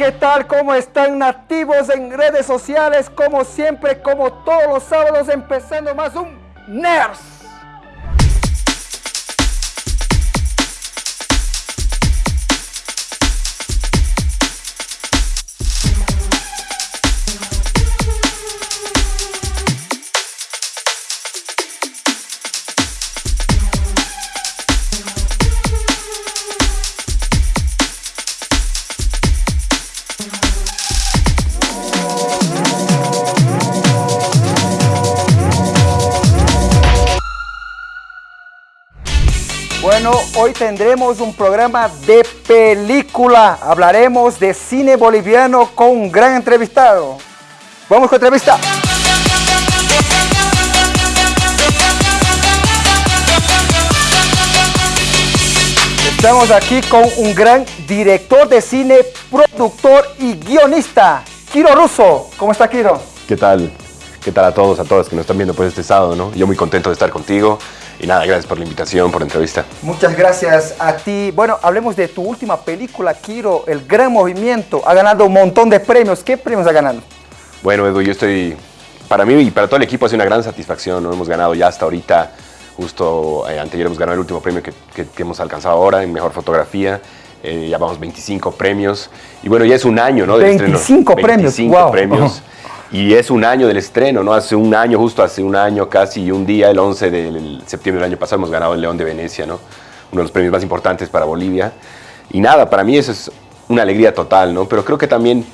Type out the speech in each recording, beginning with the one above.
¿qué tal? ¿Cómo están nativos en redes sociales? Como siempre, como todos los sábados, empezando más un NERS. Bueno, hoy tendremos un programa de película. Hablaremos de cine boliviano con un gran entrevistado. Vamos con entrevista. Estamos aquí con un gran director de cine, productor y guionista, Kiro Russo. ¿Cómo está Kiro? ¿Qué tal? ¿Qué tal a todos, a todas que nos están viendo pues este sábado, no? Yo muy contento de estar contigo y nada, gracias por la invitación, por la entrevista. Muchas gracias a ti. Bueno, hablemos de tu última película, Kiro, El Gran Movimiento. Ha ganado un montón de premios. ¿Qué premios ha ganado? Bueno, Edu, yo estoy, para mí y para todo el equipo ha sido una gran satisfacción, ¿no? Hemos ganado ya hasta ahorita, justo eh, anteayer hemos ganado el último premio que, que- que hemos alcanzado ahora en Mejor Fotografía. Eh, ya vamos 25 premios. Y bueno, ya es un año, ¿no? estreno. 25 premios, 25 wow. premios. Y es un año del estreno, ¿no? Hace un año, justo hace un año casi y un día, el 11 de septiembre del año pasado, hemos ganado el León de Venecia, ¿no? Uno de los premios más importantes para Bolivia. Y nada, para mí eso es una alegría total, ¿no? Pero creo que también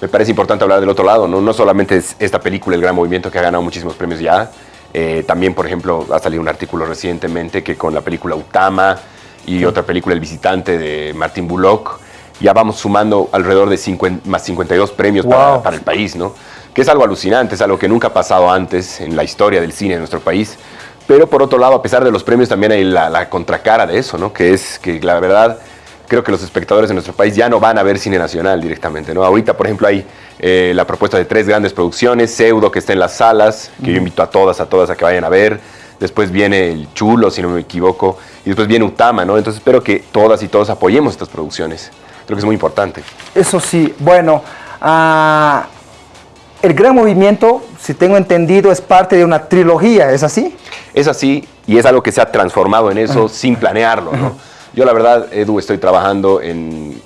me parece importante hablar del otro lado, ¿no? No solamente es esta película, El Gran Movimiento, que ha ganado muchísimos premios ya. eh, también, por ejemplo, ha salido un artículo recientemente que con la película Utama y otra película El Visitante de Martin Bullock, ya vamos sumando alrededor de 50 más 52 premios para, Wow. para el país, ¿no? Que es algo alucinante, es algo que nunca ha pasado antes en la historia del cine de nuestro país. Pero por otro lado, a pesar de los premios, también hay la, la contracara de eso, ¿no? Que es que la verdad, creo que los espectadores de nuestro país ya no van a ver cine nacional directamente, ¿no? Ahorita, por ejemplo, hay eh, la propuesta de tres grandes producciones, Pseudo, que está en las salas, que yo invito a todas, a todas a que vayan a ver. Después viene El Chulo, si no me equivoco, y después viene Utama, ¿no? Entonces espero que todas y todos apoyemos estas producciones. Creo que es muy importante. Eso sí, bueno, ah, El Gran Movimiento, si tengo entendido, es parte de una trilogía, ¿es así? Es así y es algo que se ha transformado en eso sin planearlo. ¿no? Yo la verdad, Edu, estoy trabajando en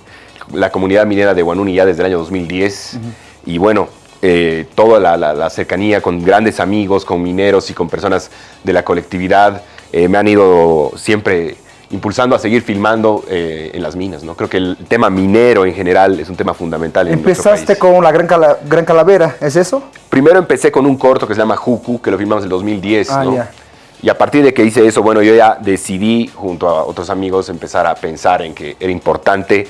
la comunidad minera de Guanuni ya desde el año 2010 y bueno, eh, toda la, la- la cercanía con grandes amigos, con mineros y con personas de la colectividad eh, me han ido siempre impulsando a seguir filmando eh, en las minas. ¿no? Creo que el tema minero en general es un tema fundamental en Empezaste país. con la Gran, Cala- Gran Calavera, ¿es eso? Primero empecé con un corto que se llama Juku, que lo filmamos en el 2010, Ah, ¿no? ya. Y a partir de que hice eso, bueno, yo ya decidí, junto a otros amigos, empezar a pensar en que era importante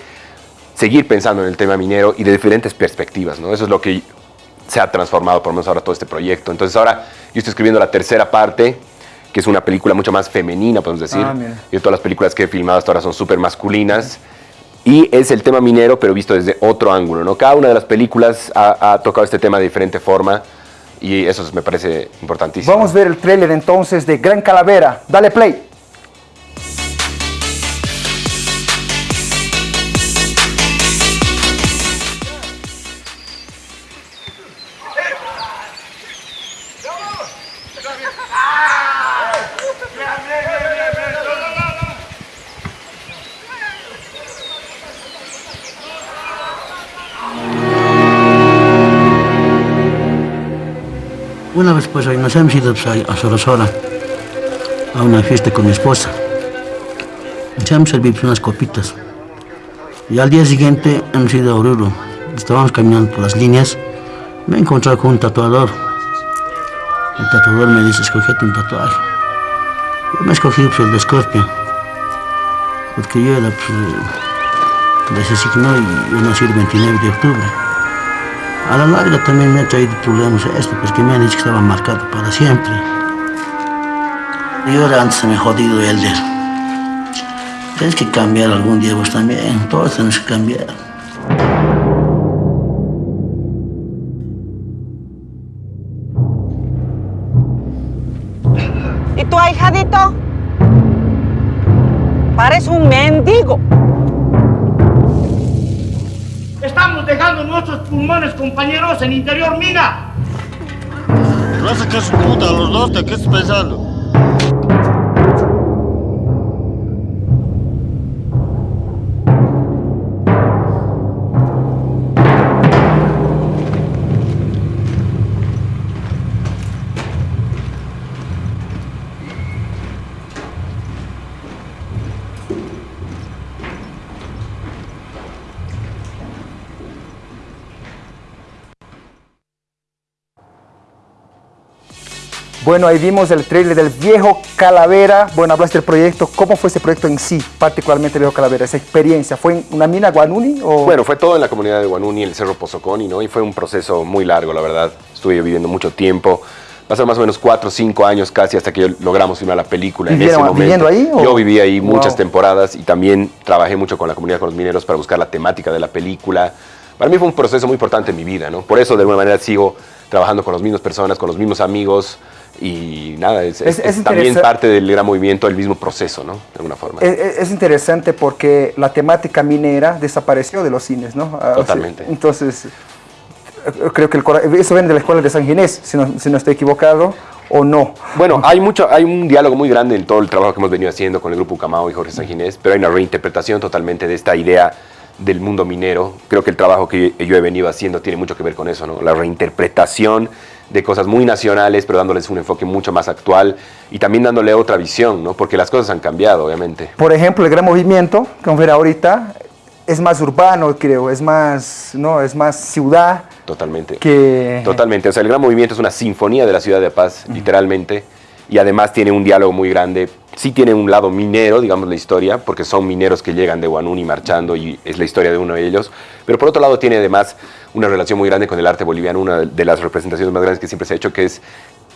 seguir pensando en el tema minero y de diferentes perspectivas, ¿no? Eso es lo que se ha transformado, por lo menos ahora, todo este proyecto. Entonces ahora yo estoy escribiendo la tercera parte, que es una película mucho más femenina, podemos decir. Ah. Yo todas las películas que he filmado hasta ahora son súper masculinas. Y es el tema minero, pero visto desde otro ángulo, ¿no? Cada una de las películas ha, ha tocado este tema de diferente forma y eso me parece importantísimo. Vamos a ver el tráiler entonces de Gran Calavera. Dale play. Una vez pues ahí nos hemos ido pues, a Sorosora a una fiesta con mi esposa. Nos hemos servido pues, unas copitas. Y al día siguiente hemos ido a Oruro. Estábamos caminando por las líneas. Me he encontrado con un tatuador. El tatuador me dice, escogete un tatuaje. Yo me he escogido pues, el de Scorpio. Porque yo era pues, de ese signo y yo nací el 29 de octubre. A la larga también me ha traído problemas esto, pues que me han dicho que estaba marcado para siempre. Yo era antes me jodido Elder. Tienes que cambiar algún día vos también, todos tenemos que cambiar. ¿Y tu ahijadito? Parece un mendigo. Pulmones, compañeros, en interior mina. Raza que su puta, los dos, ¿de qué estás pensando? Bueno, ahí vimos el trailer del Viejo Calavera. Bueno, hablaste del proyecto. ¿Cómo fue ese proyecto en sí, particularmente el Viejo Calavera? Esa experiencia, ¿fue en una mina Guanuni? O... Bueno, fue todo en la comunidad de Guanuni, el Cerro Pozoconi, ¿no? Y fue un proceso muy largo, la verdad. Estuve viviendo mucho tiempo. Pasaron más o menos cuatro o cinco años casi hasta que logramos filmar la película en ese ¿Vivieron- momento. viviendo ahí, o? Yo viví ahí muchas Wow. temporadas y también trabajé mucho con la comunidad, con los mineros para buscar la temática de la película. Para mí fue un proceso muy importante en mi vida, ¿no? Por eso de alguna manera sigo trabajando con las mismas personas, con los mismos amigos y nada, es, Es- es- es también parte del gran movimiento, el mismo proceso, ¿no? De alguna forma. Es, es- es interesante porque la temática minera desapareció de los cines, ¿no? Ah, Totalmente. entonces, creo que el eso viene de la escuela de San Ginés, si no, si no estoy equivocado, o no. Bueno, hay mucho, hay un diálogo muy grande en todo el trabajo que hemos venido haciendo con el grupo Ucamao y Jorge Sanginés, pero hay una reinterpretación totalmente de esta idea del mundo minero. Creo que el trabajo que yo he venido haciendo tiene mucho que ver con eso, ¿no? La reinterpretación de cosas muy nacionales, pero dándoles un enfoque mucho más actual y también dándole otra visión, ¿no? Porque las cosas han cambiado, obviamente. Por ejemplo, el gran movimiento, como ver ahorita, es más urbano, creo, es más, no, es más ciudad Totalmente. que... Totalmente. O sea, el gran movimiento es una sinfonía de la ciudad de Paz, literalmente, y además tiene un diálogo muy grande. Sí tiene un lado minero, digamos, la historia, porque son mineros que llegan de Guanuni marchando y es la historia de uno de ellos. Pero por otro lado tiene además una relación muy grande con el arte boliviano, una de las representaciones más grandes que siempre se ha hecho, que es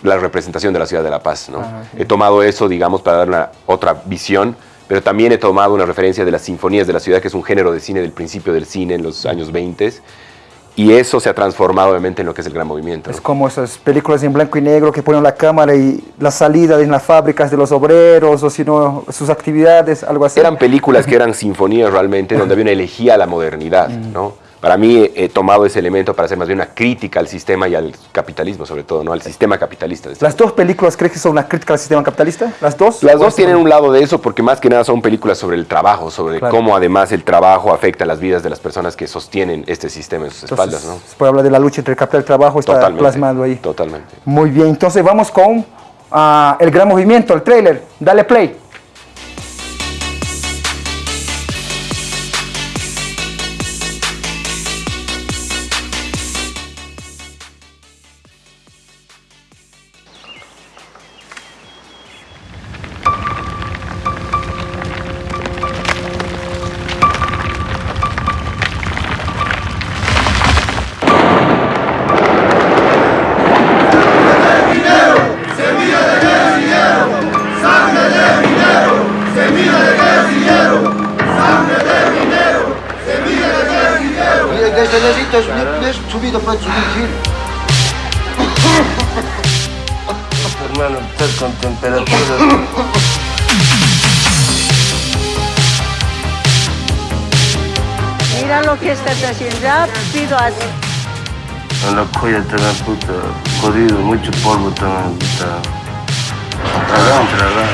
la representación de la ciudad de La Paz. ¿no? Ah, He tomado eso, digamos, para dar una otra visión, pero también he tomado una referencia de las sinfonías de la ciudad, que es un género de cine del principio del cine en los años 20 y eso se ha transformado obviamente en lo que es el gran movimiento. Es como esas películas en blanco y negro que ponen la cámara y la salida en las fábricas de los obreros o si no, sus actividades, algo así. Eran películas que eran sinfonías realmente, donde había una elegía a la modernidad, ¿no? Para mí he, he tomado ese elemento para hacer más bien una crítica al sistema y al capitalismo, sobre todo, ¿no? Al sistema capitalista. este ¿Las dos películas crees que son una crítica al sistema capitalista? ¿Las dos? Las ¿O dos tienen un lado de eso porque más que nada son películas sobre el trabajo, sobre Claro. cómo además el trabajo afecta las vidas de las personas que sostienen este sistema en sus Entonces, espaldas, ¿no? Se puede hablar de la lucha entre el capital y el trabajo, está Totalmente. plasmado ahí. Totalmente. Muy bien, entonces vamos con ah, el gran movimiento, el trailer. Dale play. Hermano, estás con temperatura. Mira lo que estás haciendo. Rápido, así. En la cuya también, puta, jodido, mucho polvo también, puta. Tragado, tragado.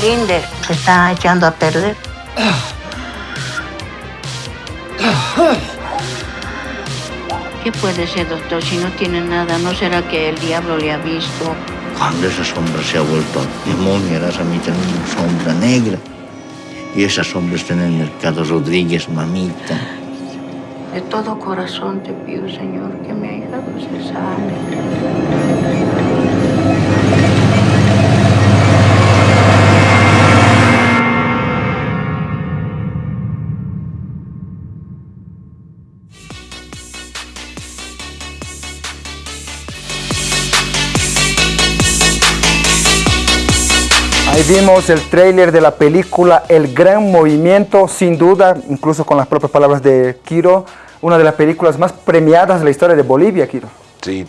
Linder, se está echando a perder. ¿Qué puede ser, doctor, si no tiene nada? ¿No será que el diablo le ha visto? Cuando esa sombra se ha vuelto demonio, a mí también una sombra negra. Y esa sombra está en el mercado Rodríguez, mamita. De todo corazón te pido, Señor, que mi hija se sane. Vimos el tráiler de la película El Gran Movimiento, sin duda, incluso con las propias palabras de Kiro, una de las películas más premiadas de la historia de Bolivia, Kiro. Sí,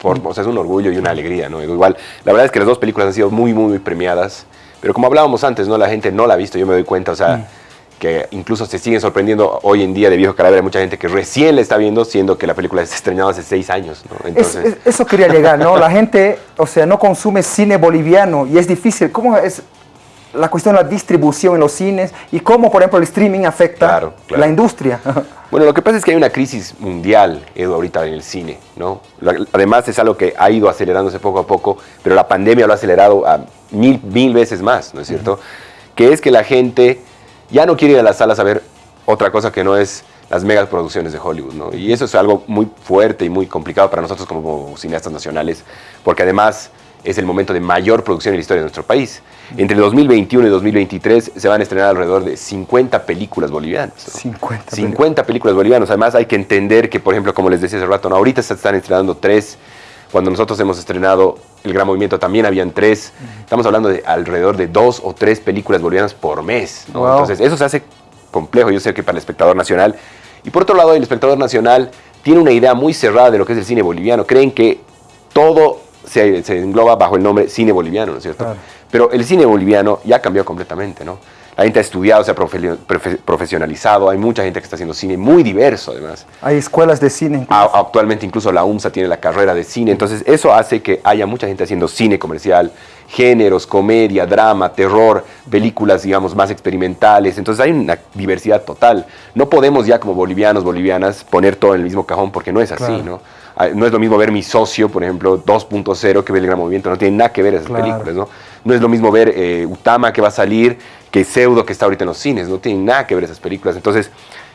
por, o sea, es un orgullo y una alegría, ¿no? Igual, la verdad es que las dos películas han sido muy, muy, muy premiadas, pero como hablábamos antes, ¿no? La gente no la ha visto, yo me doy cuenta, o sea, que incluso se siguen sorprendiendo hoy en día de Viejo Calavera, hay mucha gente que recién la está viendo, siendo que la película se estrenado hace seis años, ¿no? Es- Entonces, es- eso quería llegar, ¿no? La gente, o sea, no consume cine boliviano y es difícil. ¿Cómo es la cuestión de la distribución en los cines y cómo, por ejemplo, el streaming afecta Claro, claro. la industria? Bueno, lo que pasa es que hay una crisis mundial, Edu, ahorita en el cine, ¿no? Además es algo que ha ido acelerándose poco a poco, pero la pandemia lo ha acelerado a mil, mil veces más, ¿no es cierto? Que es que la gente ya no quiere ir a las salas a ver otra cosa que no es las megas producciones de Hollywood, ¿no? Y eso es algo muy fuerte y muy complicado para nosotros como cineastas nacionales, porque además es el momento de mayor producción en la historia de nuestro país. Entre 2021 y 2023 se van a estrenar alrededor de 50 películas bolivianas. ¿no? 50. 50 películas bolivianas. Además, hay que entender que, por ejemplo, como les decía hace rato, ¿no? ahorita se están estrenando tres. Cuando nosotros hemos estrenado El Gran Movimiento también habían tres. Estamos hablando de alrededor de dos o tres películas bolivianas por mes. ¿no? Wow. Entonces, eso se hace complejo, yo sé que para el espectador nacional. Y por otro lado, el espectador nacional tiene una idea muy cerrada de lo que es el cine boliviano. Creen que todo se, se engloba bajo el nombre cine boliviano, ¿no es cierto? Claro. Pero el cine boliviano ya cambió completamente, ¿no? La gente ha estudiado, se ha profe- profe- profesionalizado, hay mucha gente que está haciendo cine muy diverso además. Hay escuelas de cine. A- actualmente incluso la UMSA tiene la carrera de cine, entonces eso hace que haya mucha gente haciendo cine comercial, géneros, comedia, drama, terror, películas, digamos, más experimentales, entonces hay una diversidad total. No podemos ya como bolivianos, bolivianas, poner todo en el mismo cajón porque no es así, Claro. ¿no? Ah, No es lo mismo ver Mi Socio, por ejemplo, 2.0 que ver El Gran Movimiento, no tiene nada que ver esas Claro. películas, ¿no? No es lo mismo ver eh, Utama que va a salir que Pseudo que está ahorita en los cines, no tienen nada que ver esas películas. Entonces,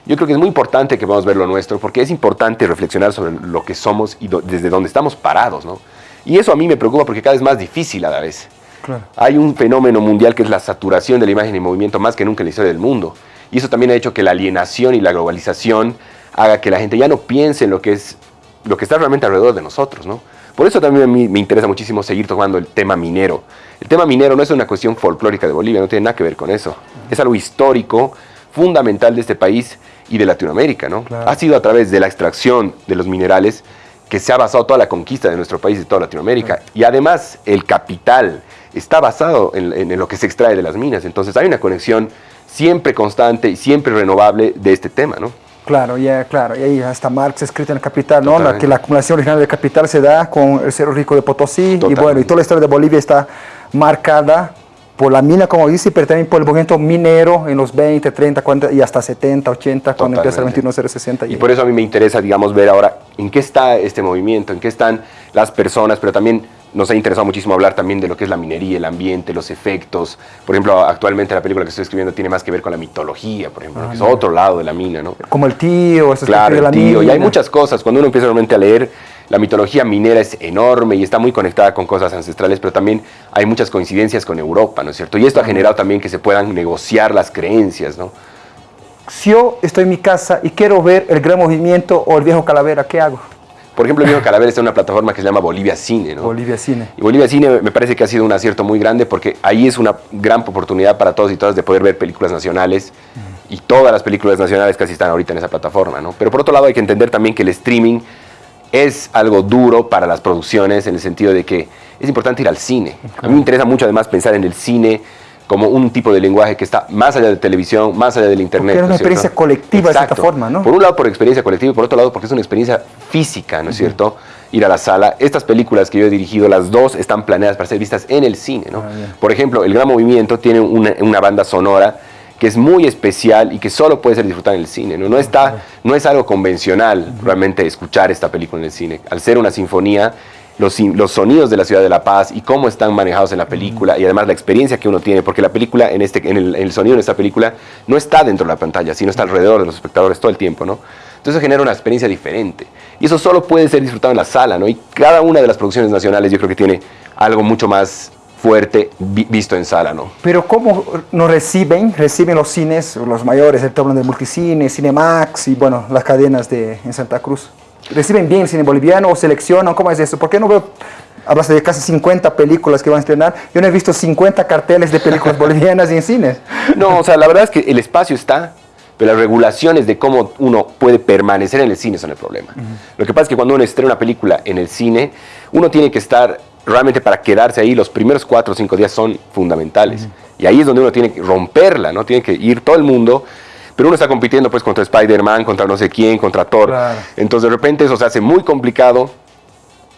yo creo que es muy importante que podamos ver lo nuestro, porque es importante reflexionar sobre lo que somos y do- desde dónde estamos parados, ¿no? Y eso a mí me preocupa porque cada vez es más difícil a la vez. Claro. Hay un fenómeno mundial que es la saturación de la imagen y movimiento más que nunca en la historia del mundo. Y eso también ha hecho que la alienación y la globalización haga que la gente ya no piense en lo que es lo que está realmente alrededor de nosotros, ¿no? Por eso también a mí me interesa muchísimo seguir tocando el tema minero. El tema minero no es una cuestión folclórica de Bolivia, no tiene nada que ver con eso. Es algo histórico, fundamental de este país y de Latinoamérica, ¿no? Claro. Ha sido a través de la extracción de los minerales que se ha basado toda la conquista de nuestro país y de toda Latinoamérica. Y además el capital está basado en, en lo que se extrae de las minas. Entonces hay una conexión siempre constante y siempre renovable de este tema, ¿no? Claro, ya, claro. Y ahí hasta Marx escrito en el Capital, ¿no? La, que la acumulación original del capital se da con el Cerro Rico de Potosí. Y bueno, y toda la historia de Bolivia está marcada por la mina, como dice, pero también por el movimiento minero en los 20, 30, 40 y hasta 70, 80, cuando empieza el Totalmente. 21060. Y por eso a mí me interesa, digamos, ver ahora en qué está este movimiento, en qué están las personas, pero también nos ha interesado muchísimo hablar también de lo que es la minería, el ambiente, los efectos. Por ejemplo, actualmente la película que estoy escribiendo tiene más que ver con la mitología, por ejemplo, que es otro lado de la mina, ¿no? Como el tío, ese Claro, de el la tío, y hay muchas cosas. Cuando uno empieza realmente a leer, la mitología minera es enorme y está muy conectada con cosas ancestrales, pero también hay muchas coincidencias con Europa, ¿no es cierto? Y esto ha generado también que se puedan negociar las creencias, ¿no? Si yo estoy en mi casa y quiero ver el gran movimiento o el viejo calavera, ¿qué hago? Por ejemplo, el viejo Calavera está en una plataforma que se llama Bolivia Cine, ¿no? Bolivia Cine. Y Bolivia Cine me parece que ha sido un acierto muy grande porque ahí es una gran oportunidad para todos y todas de poder ver películas nacionales y todas las películas nacionales casi están ahorita en esa plataforma, ¿no? Pero por otro lado hay que entender también que el streaming es algo duro para las producciones en el sentido de que es importante ir al cine. A mí me interesa mucho además pensar en el cine como un tipo de lenguaje que está más allá de televisión, más allá del internet. Porque es una ¿no cierto? experiencia colectiva de cierta Exacto. forma, ¿no? Por un lado por experiencia colectiva y por otro lado porque es una experiencia física, ¿no es cierto? Ir a la sala. Estas películas que yo he dirigido, las dos están planeadas para ser vistas en el cine, ¿no? Ah, por ejemplo, El Gran Movimiento tiene una, una banda sonora que es muy especial y que solo puede ser disfrutada en el cine, ¿no? No, está, no es algo convencional realmente escuchar esta película en el cine. Al ser una sinfonía, los, los sonidos de la ciudad de La Paz y cómo están manejados en la película y además la experiencia que uno tiene, porque la película, en, este, en, el, sonido de esta película, no está dentro de la pantalla, sino está alrededor de los espectadores todo el tiempo, ¿no? Entonces genera una experiencia diferente. Y eso solo puede ser disfrutado en la sala, ¿no? Y cada una de las producciones nacionales yo creo que tiene algo mucho más fuerte vi- visto en sala, ¿no? Pero ¿cómo nos reciben? Reciben los cines, los mayores, el hablan de Multicine, Cinemax y bueno, las cadenas de, en Santa Cruz. ¿Reciben bien cine boliviano o seleccionan? ¿Cómo es eso? ¿Por qué no veo, hablas de casi 50 películas que van a estrenar? Yo no he visto 50 carteles de películas bolivianas en cines. No, o sea, la verdad es que el espacio está, pero las regulaciones de cómo uno puede permanecer en el cine son el problema. Lo que pasa es que cuando uno estrena una película en el cine, uno tiene que estar realmente para quedarse ahí, los primeros cuatro o cinco días son fundamentales. Y ahí es donde uno tiene que romperla, ¿no? Tiene que ir todo el mundo pero uno está compitiendo pues contra Spider-Man, contra no sé quién, contra Thor. Claro. Entonces de repente eso se hace muy complicado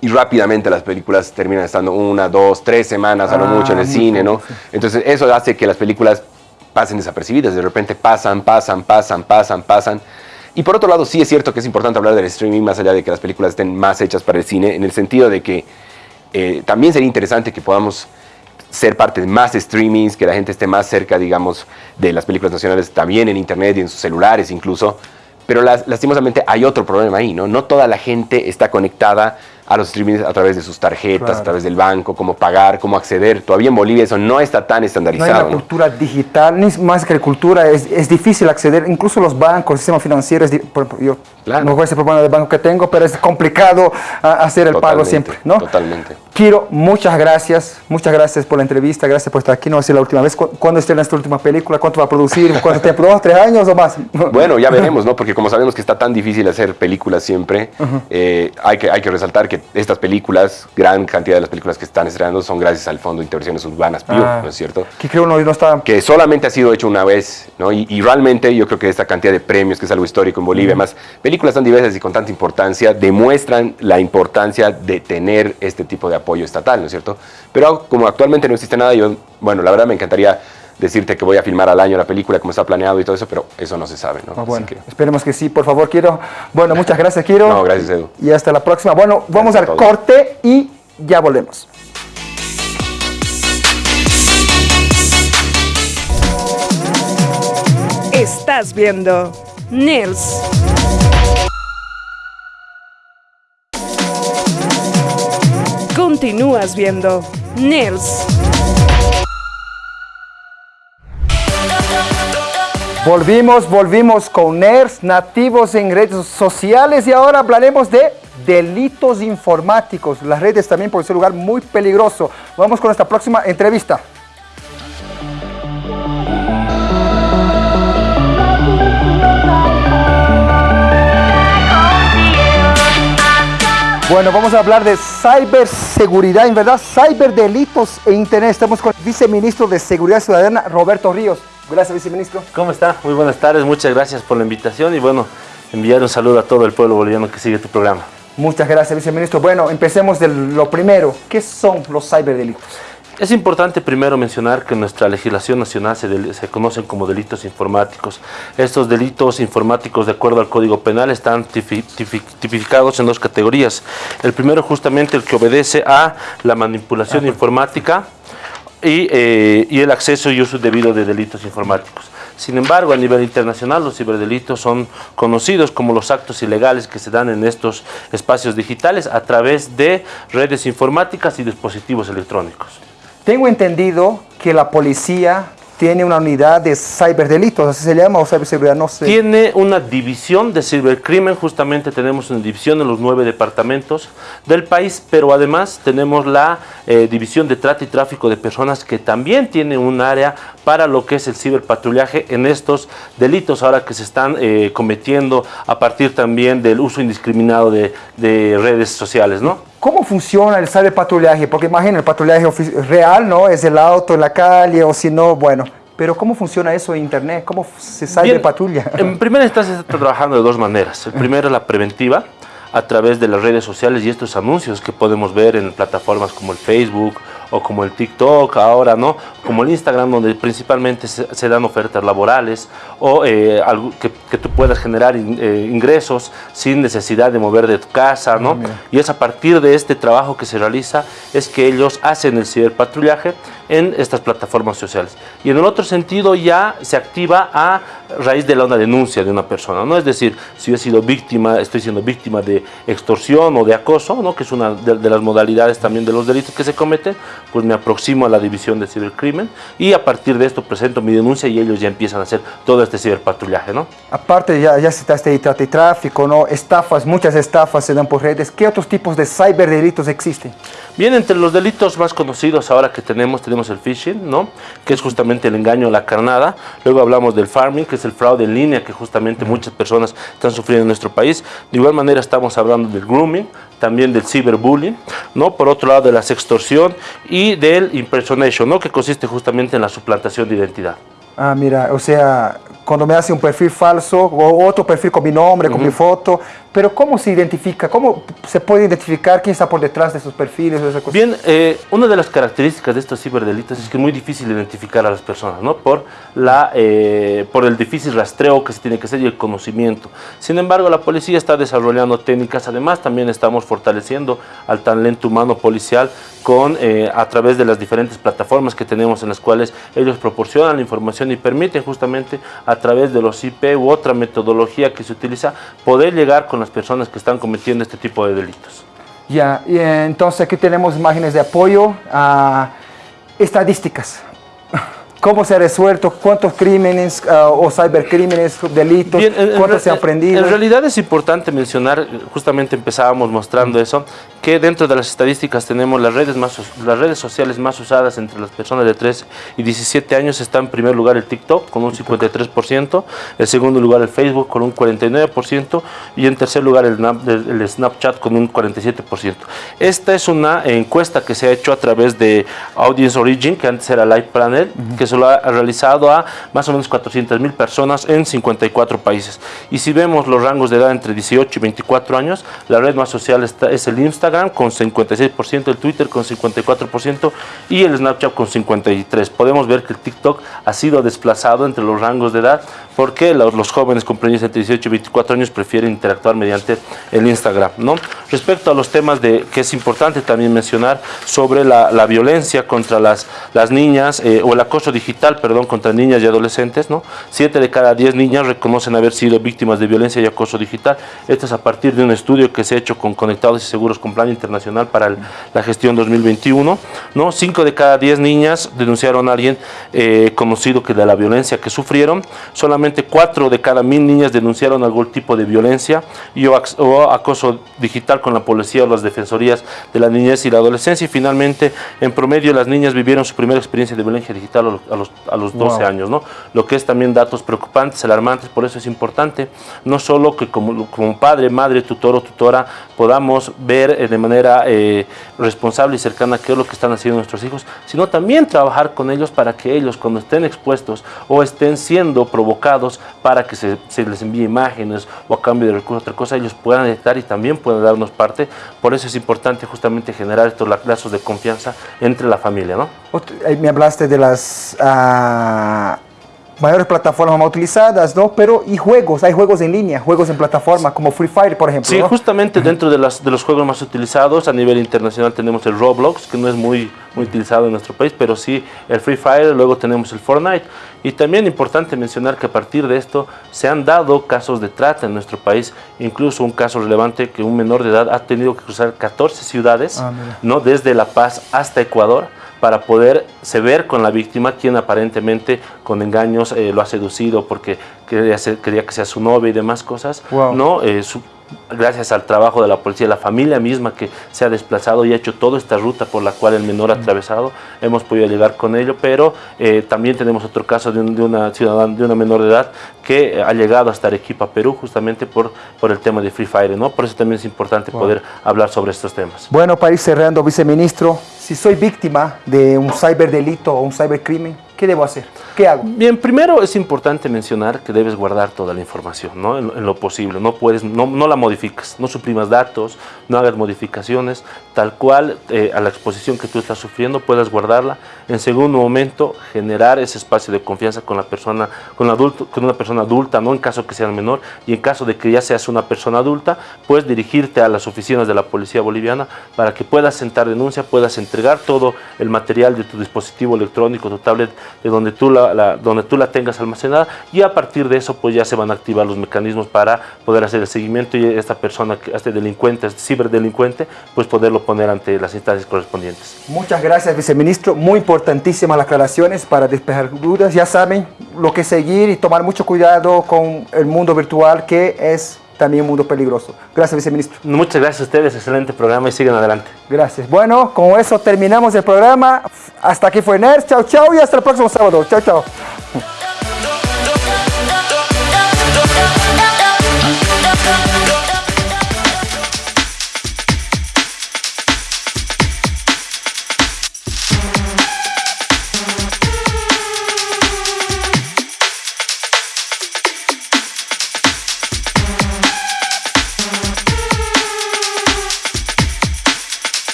y rápidamente las películas terminan estando una, dos, tres semanas a lo Ah, mucho en el cine, ¿no? sí. Entonces eso hace que las películas pasen desapercibidas, de repente pasan, pasan, pasan, pasan, pasan. Y por otro lado sí es cierto que es importante hablar del streaming más allá de que las películas estén más hechas para el cine, en el sentido de que eh, también sería interesante que podamos ser parte de más streamings, que la gente esté más cerca, digamos, de las películas nacionales también en internet y en sus celulares incluso. Pero las- lastimosamente hay otro problema ahí, ¿no? No toda la gente está conectada a los streamings a través de sus tarjetas, Claro. a través del banco, cómo pagar, cómo acceder. Todavía en Bolivia eso no está tan No hay estandarizado. una ¿no? cultura digital, ni más que cultura, es, es difícil acceder, incluso los bancos, el sistema financiero, es yo Claro. no voy a ser problema del banco que tengo, pero es complicado ah, hacer el pago siempre, ¿no? Totalmente. Kiro, muchas gracias, muchas gracias por la entrevista, gracias por estar aquí, no va a ser la última vez. ¿Cu- ¿Cuándo estrenas tu última película? ¿Cuánto va a producir? ¿Cuánto tiempo? ¿Dos, tres años o más? Bueno, ya veremos, ¿no? Porque como sabemos que está tan difícil hacer películas siempre, eh, hay, que, hay que resaltar que estas películas, gran cantidad de las películas que están estrenando son gracias al Fondo de Intervenciones Urbanas, PIU, Ah. ¿no es cierto? Que creo no, no está... que solamente ha sido hecho una vez, ¿no? Y, y realmente yo creo que esta cantidad de premios, que es algo histórico en Bolivia, más películas tan diversas y con tanta importancia, demuestran la importancia de tener este tipo de apoyo estatal, ¿no es cierto? Pero como actualmente no existe nada, yo, bueno, la verdad me encantaría decirte que voy a filmar al año la película como está planeado y todo eso, pero eso no se sabe, ¿no? Ah, Así bueno, que- esperemos que sí, por favor, Kiro. Bueno, muchas gracias, Kiro. No, gracias, Edu. Y hasta la próxima. Bueno, vamos al corte y ya volvemos. Estás viendo Nils. Continúas viendo Nils. Volvimos, volvimos con NERS, nativos en redes sociales y ahora hablaremos de delitos informáticos. Las redes también por un lugar muy peligroso. Vamos con nuestra próxima entrevista. Bueno, vamos a hablar de ciberseguridad, en verdad, ciberdelitos e internet. Estamos con el viceministro de Seguridad Ciudadana, Roberto Ríos. Gracias, viceministro. ¿Cómo está? Muy buenas tardes, muchas gracias por la invitación y bueno, enviar un saludo a todo el pueblo boliviano que sigue tu programa. Muchas gracias, viceministro. Bueno, empecemos de lo primero. ¿Qué son los ciberdelitos? Es importante primero mencionar que en nuestra legislación nacional se, del- se conocen como delitos informáticos. Estos delitos informáticos, de acuerdo al Código Penal, están tipi- tipi- tipificados en dos categorías. El primero justamente el que obedece a la manipulación informática y, eh, y el acceso y uso debido de delitos informáticos. Sin embargo, a nivel internacional, los ciberdelitos son conocidos como los actos ilegales que se dan en estos espacios digitales a través de redes informáticas y dispositivos electrónicos. Tengo entendido que la policía tiene una unidad de ciberdelitos, así se llama, o ciberseguridad, no sé. Tiene una división de cibercrimen, justamente tenemos una división en los nueve departamentos del país, pero además tenemos la eh, división de trata y tráfico de personas que también tiene un área para lo que es el ciberpatrullaje en estos delitos ahora que se están eh, cometiendo a partir también del uso indiscriminado de, de redes sociales, ¿no? ¿Cómo funciona el cyberpatrullaje? Porque imagina, el patrullaje real, ¿no? Es el auto en la calle o si no, bueno. Pero ¿cómo funciona eso en Internet? ¿Cómo se Bien, cyberpatrulla? En primera instancia se está trabajando de dos maneras. El primero es la preventiva a través de las redes sociales y estos anuncios que podemos ver en plataformas como el Facebook o como el TikTok ahora, ¿no? Como el Instagram donde principalmente se, se dan ofertas laborales o eh, algo que, que tú puedas generar in- eh, ingresos sin necesidad de mover de tu casa, ¿no? y es a partir de este trabajo que se realiza es que ellos hacen el ciberpatrullaje en estas plataformas sociales. Y en el otro sentido ya se activa a raíz de la una denuncia de una persona, ¿no? Es decir, si yo he sido víctima, estoy siendo víctima de extorsión o de acoso, ¿no? Que es una de, de las modalidades también de los delitos que se cometen, pues me aproximo a la división de cibercrimen y a partir de esto presento mi denuncia y ellos ya empiezan a hacer todo este ciberpatrullaje, ¿no? Aparte, ya, ya citaste ahí trata y tráfico, ¿no? Estafas, muchas estafas se dan por redes. ¿Qué otros tipos de ciberdelitos existen? Bien, entre los delitos más conocidos ahora que tenemos, tenemos el phishing, ¿no? Que es justamente el engaño a la carnada. Luego hablamos del farming, que es es el fraude en línea que justamente muchas personas están sufriendo en nuestro país. De igual manera estamos hablando del grooming, también del ciberbullying, ¿no? Por otro lado de la sextorsión y del impersonation, ¿no? Que consiste justamente en la suplantación de identidad. Ah, mira, o sea, cuando me hace un perfil falso o otro perfil con mi nombre, con mi foto, pero ¿cómo se identifica? ¿Cómo se puede identificar quién está por detrás de esos perfiles? De esas Bien, eh, una de las características de estos ciberdelitos es que es muy difícil identificar a las personas, ¿no? Por, la, eh, por el difícil rastreo que se tiene que hacer y el conocimiento. Sin embargo, la policía está desarrollando técnicas, además también estamos fortaleciendo al talento humano policial con, eh, a través de las diferentes plataformas que tenemos en las cuales ellos proporcionan la información y permiten justamente a través de los IP u otra metodología que se utiliza poder llegar con las personas que están cometiendo este tipo de delitos. Ya, y entonces aquí tenemos imágenes de apoyo a estadísticas. ¿Cómo se ha resuelto? ¿Cuántos crímenes uh, o cibercrímenes, delitos? Bien, en, ¿Cuántos se han aprendido? En realidad es importante mencionar, justamente empezábamos mostrando eso, que dentro de las estadísticas tenemos las redes, más, las redes sociales más usadas entre las personas de 13 y 17 años. Está en primer lugar el TikTok con un 53%, en segundo lugar el Facebook con un 49% y en tercer lugar el, el Snapchat con un 47%. Esta es una encuesta que se ha hecho a través de Audience Origin, que antes era Live Panel, uh -huh. que se lo ha realizado a más o menos 400 mil personas en 54 países. Y si vemos los rangos de edad entre 18 y 24 años, la red más social está, es el Instagram con 56%, el Twitter con 54% y el Snapchat con 53%. Podemos ver que el TikTok ha sido desplazado entre los rangos de edad porque los, los jóvenes comprendidos entre 18 y 24 años prefieren interactuar mediante el Instagram. ¿no? Respecto a los temas de, que es importante también mencionar sobre la, violencia contra las, las niñas eh, o el acoso digital, perdón, contra niñas y adolescentes, ¿no? 7 de cada 10 niñas reconocen haber sido víctimas de violencia y acoso digital. Esto es a partir de un estudio que se ha hecho con Conectados y Seguros con Plan Internacional para la gestión 2021. ¿no? 5 de cada 10 niñas denunciaron a alguien eh, conocido que de la violencia que sufrieron. Solamente 4 de cada 1000 niñas denunciaron algún tipo de violencia y o, o acoso digital con la policía o las defensorías de la niñez y la adolescencia. Y finalmente, en promedio, las niñas vivieron su primera experiencia de violencia digital a los, a los 12 wow. años, ¿no? Lo que es también datos preocupantes, alarmantes, por eso es importante, no solo que como, como padre, madre, tutor o tutora podamos ver eh, de manera eh, responsable y cercana qué es lo que están haciendo nuestros hijos, sino también trabajar con ellos para que ellos cuando estén expuestos o estén siendo provocados para que se, les envíe imágenes o a cambio de recursos, otra cosa, ellos puedan detectar y también puedan darnos parte. Por eso es importante justamente generar estos lazos de confianza entre la familia. ¿no? Me hablaste de las... Uh mayores plataformas más utilizadas, ¿no? Pero y juegos, hay juegos en línea, juegos en plataforma como Free Fire, por ejemplo. Sí, ¿no? justamente dentro de, las, de los juegos más utilizados a nivel internacional tenemos el Roblox, que no es muy, muy utilizado en nuestro país, pero sí el Free Fire, luego tenemos el Fortnite. Y también importante mencionar que a partir de esto se han dado casos de trata en nuestro país, incluso un caso relevante que un menor de edad ha tenido que cruzar 14 ciudades, ah, ¿no? desde La Paz hasta Ecuador, para poder se ver con la víctima, quien aparentemente con engaños eh, lo ha seducido porque quería, ser, quería, que sea su novia y demás cosas. Wow. ¿no? Eh, su, gracias al trabajo de la policía, la familia misma que se ha desplazado y ha hecho toda esta ruta por la cual el menor ha atravesado, hemos podido llegar con ello, pero eh, también tenemos otro caso de, un, de, una ciudadana, de una menor de edad que ha llegado hasta Arequipa, Perú, justamente por, por el tema de Free Fire, ¿no? Por eso también es importante wow. poder hablar sobre estos temas. Bueno, para ir cerrando, viceministro, si soy víctima de un ciberdelito o un cibercrimen, ¿qué debo hacer? ¿Qué hago? Bien, primero es importante mencionar que debes guardar toda la información, ¿no? En, lo posible, no puedes, no, no, la modificas, no suprimas datos, no hagas modificaciones, tal cual eh, a la exposición que tú estás sufriendo puedas guardarla. En segundo momento, generar ese espacio de confianza con la persona, con, adulto, con una persona adulta, no en caso que sea menor, y en caso de que ya seas una persona adulta, puedes dirigirte a las oficinas de la Policía Boliviana para que puedas sentar denuncia, puedas entregar todo el material de tu dispositivo electrónico, tu tablet, de donde tú la, donde tú la tengas almacenada, y a partir de eso pues ya se van a activar los mecanismos para poder hacer el seguimiento y esta persona, este delincuente, este ciberdelincuente, pues poderlo poner ante las instancias correspondientes. Muchas gracias, viceministro. Muy importantísimas las aclaraciones para despejar dudas. Ya saben lo que seguir y tomar mucho cuidado con el mundo virtual que es también un mundo peligroso. Gracias, viceministro. Muchas gracias a ustedes, excelente programa y sigan adelante. Gracias. Bueno, con eso terminamos el programa. Hasta aquí fue NERS. Chao, chao y hasta el próximo sábado. Chao, chao.